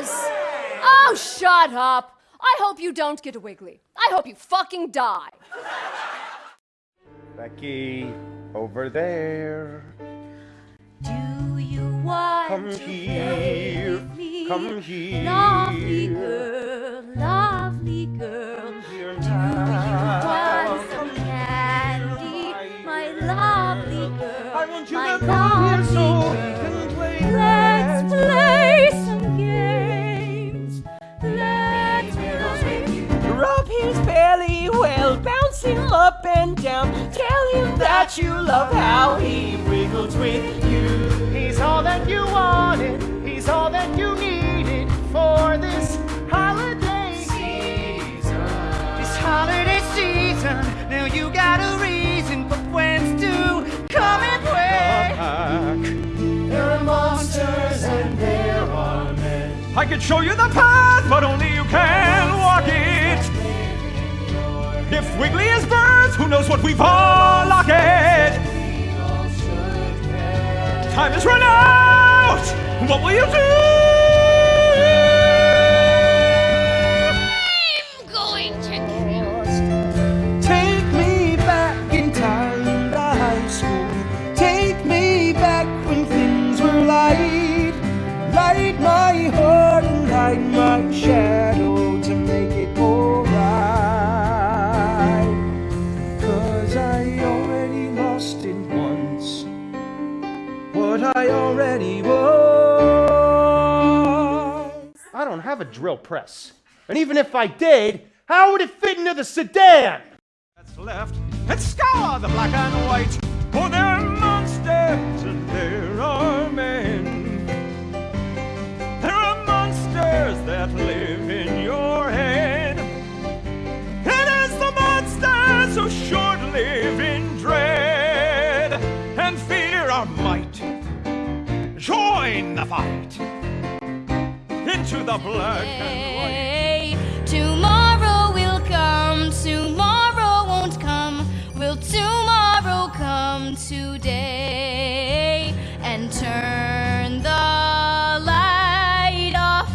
is. Oh, shut up. I hope you don't get a wiggly. I hope you fucking die. Becky, over there. Do you want Come to here. play with me? Come here. Lovely girl, lovely girl. Here Do you now. want some candy? My lovely girl. I want you my to come here so lovely girl. And down. Tell him that you love how he wiggles with you. He's all that you wanted. He's all that you needed for this holiday season. This holiday season. Now you got a reason for friends to come and play. There are monsters and there are men. I could show you the path, but only you can walk it. Who knows what we've all locked. Time is run out. What will you do? Have a drill press. And even if I did, how would it fit into the sedan? That's left and scour the black and white. For there are monsters and there are men. There are monsters that live in your head. The monsters who live in dread and fear our might, join the fight into the black and white. Tomorrow will come, tomorrow won't come. Will tomorrow come today and turn the light off?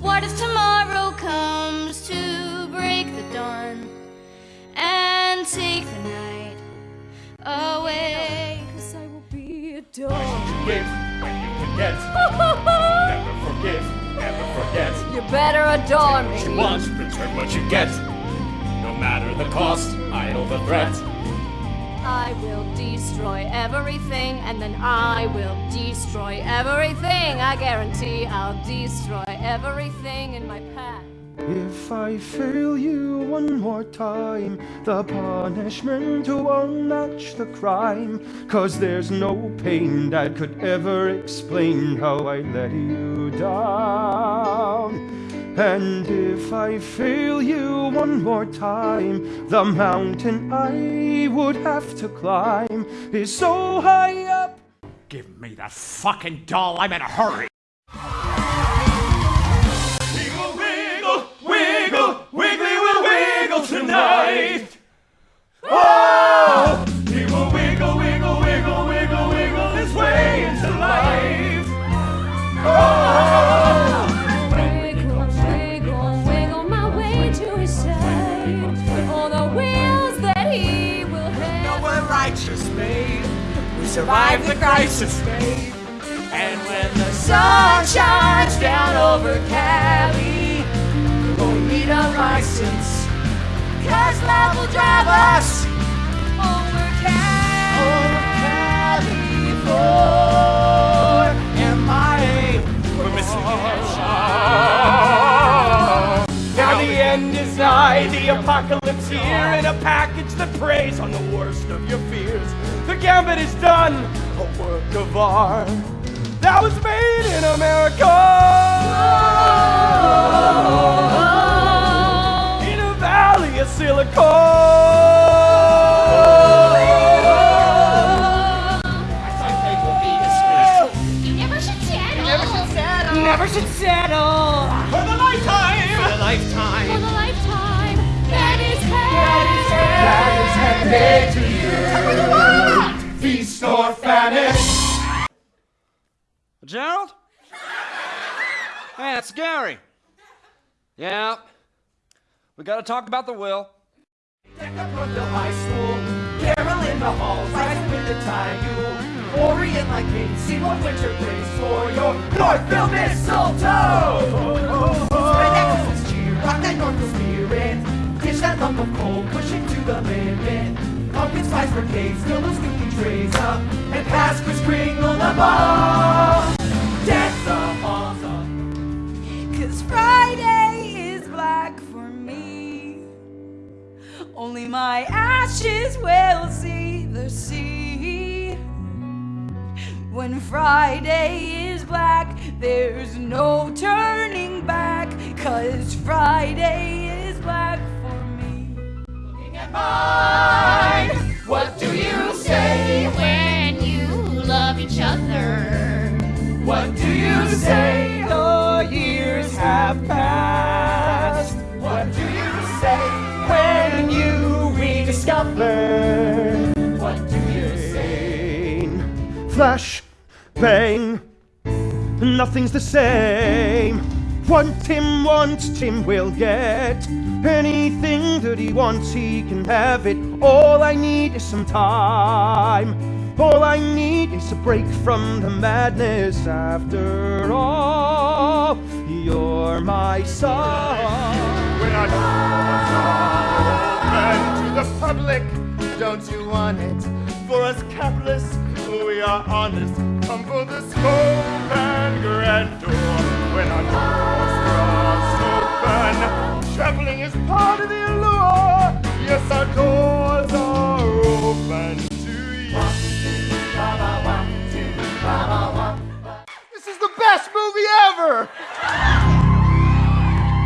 What if tomorrow comes to break the dawn and take the night away? Cause I will be a dog. Better adore What you me. want, return what you get. No matter the cost, I know the threat. I will destroy everything, and then I will destroy everything. I guarantee I'll destroy everything in my path. If I fail you one more time, the punishment won't match the crime. Cause there's no pain that could ever explain how I let you down. And if I fail you one more time, the mountain I would have to climb is so high up. Give me that fucking doll, I'm in a hurry. Crisis. And when the sun shines down over Cali, we'll need a license. Cause love will drive us the apocalypse here, in a package that preys on the worst of your fears. The gambit is done, a work of art that was made in America. In a valley of silicon. Gerald? Hey, it's Gary. Yeah. We gotta talk about the will. Brookville High School, carol in the halls, rise with the tide. You orient like see what winter brings for your Northville mistletoe. Spread Exodus cheer, rock that Northville spirit, dish that lump of coal, push it to the limit. Pumpkin spice brigades, fill those spooky trays up, and pass Kris Kringle the ball. Dance the halls up. Cause Friday is black for me. Only my ashes will see the sea. When Friday is black, there's no turning back. Cause Friday is black for me. What do you say? When you love each other. What do you say? The years have passed. What do you say when you rediscover? What do you say? Flash, bang, nothing's the same. What Tim wants, Tim will get. Anything that he wants, he can have it. All I need is some time. All I need is a break from the madness. After all, you're my doors are open to the public, don't you want it? For us capitalists, we are honest. Come for the scope and grandeur. When our doors are open, traveling is part of the